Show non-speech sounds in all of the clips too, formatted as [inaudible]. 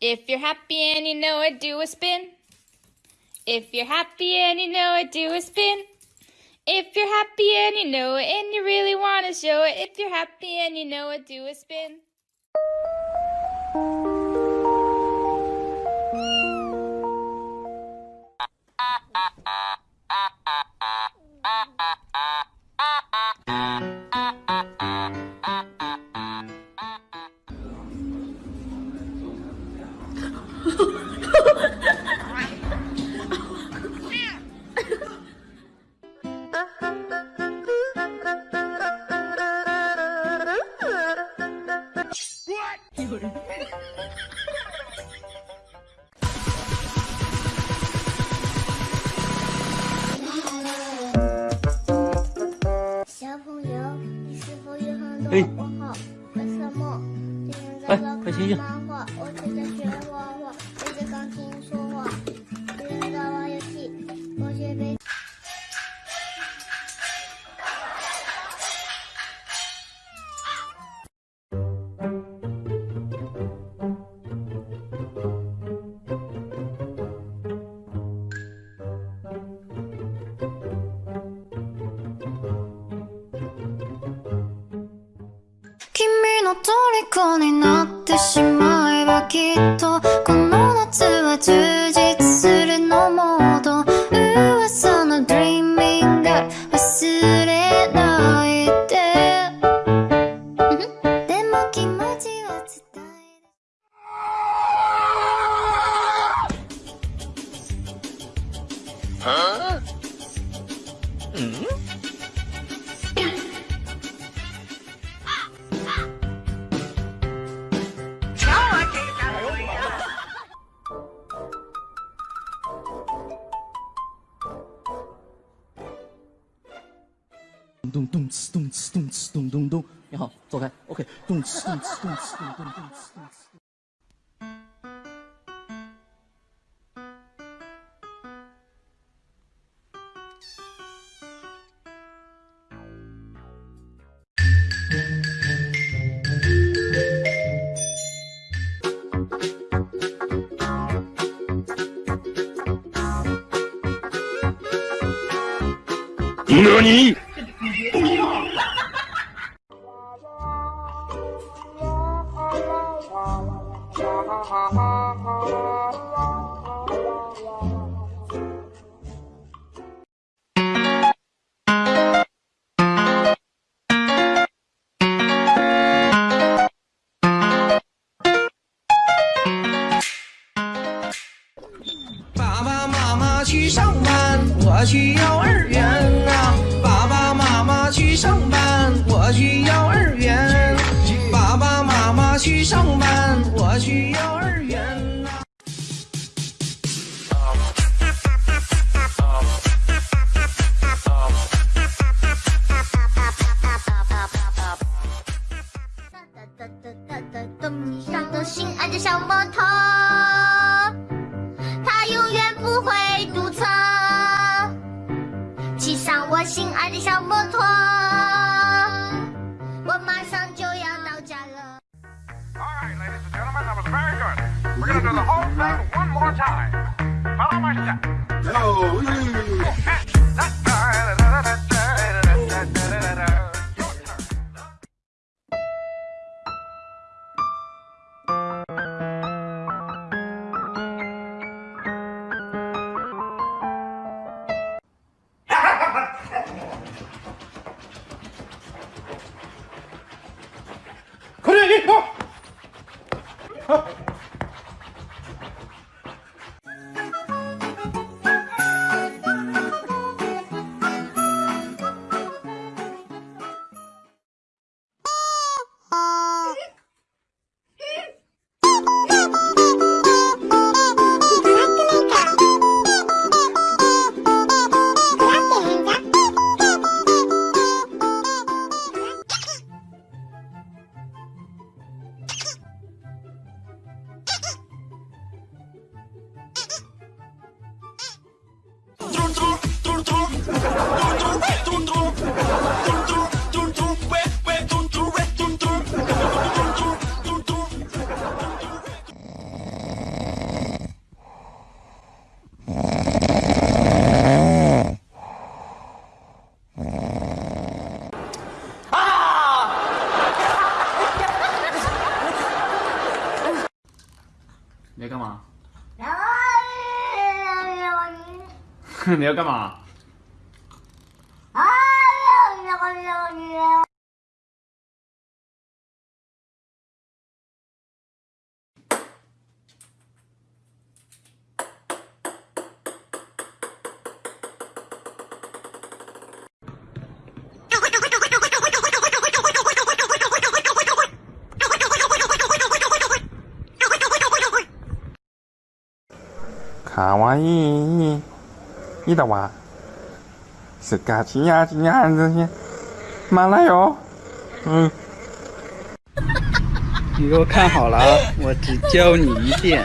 If you're happy and you know it, do a spin. If you're happy and you know it, do a spin. If you're happy and you know it and you really want to show it, if you're happy and you know it, do a spin. 在老师看漫画，我正在学画画，对着钢琴说话，别人在玩游戏，我却被。君の虜になてしまえばきっとこの夏は充実するのモード噂の Dreaming が忘れないで。でも気持ちは伝える。咚咚呲咚呲咚呲咚咚咚，你好，走开，OK，咚呲咚呲咚呲咚咚咚呲咚呲。何去上班，我去幼儿园呐、爸爸妈妈去上班，我去幼儿园。爸爸妈妈去上班，我去幼儿 do the whole thing one more time. Follow my step. Your [laughs] 你要干嘛？卡哇伊，伊的哇，是嘎叽呀叽呀这些，马来哟，嗯。你给我看好了啊，我只教你一遍。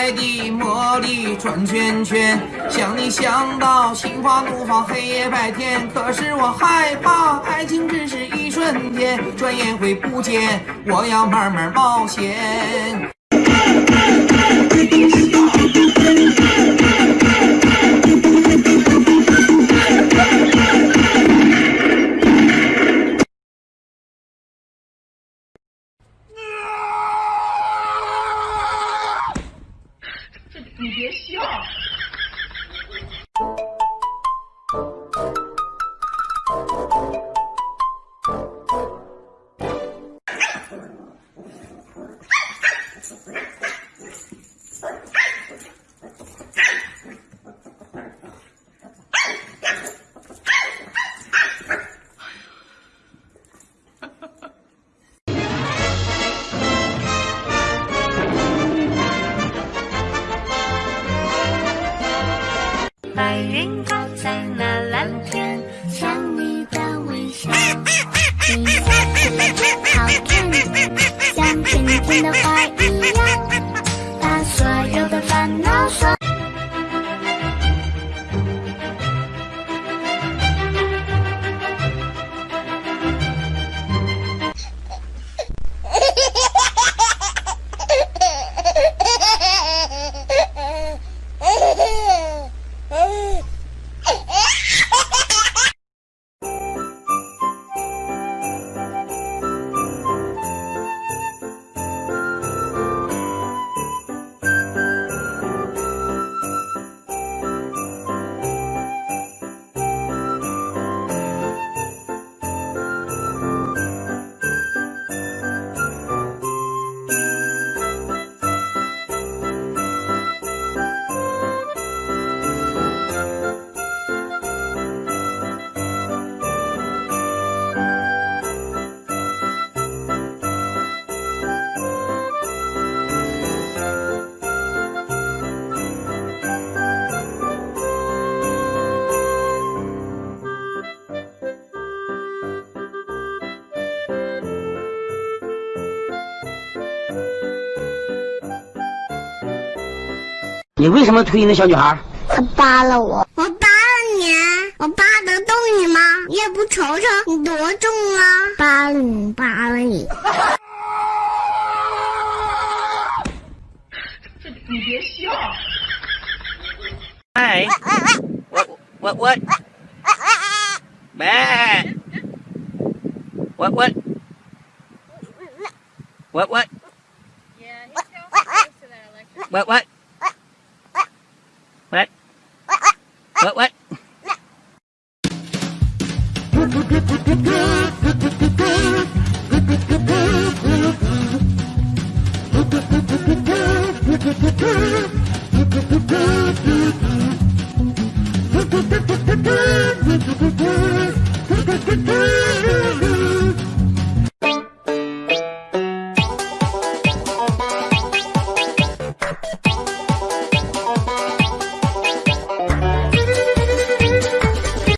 爱的魔力转圈圈，想你想到心花怒放，黑夜白天。可是我害怕，爱情只是一瞬间，转眼会不见。我要慢慢冒险。白云高在那蓝天，像你 in the fight. 你为什么推那小女孩？她扒了我，我扒了你，我扒得动你吗？你也不瞅瞅你多重啊！扒了你，扒了你。你别笑。哎，我我我，喂，我我 What? What? Yeah, he's What? What?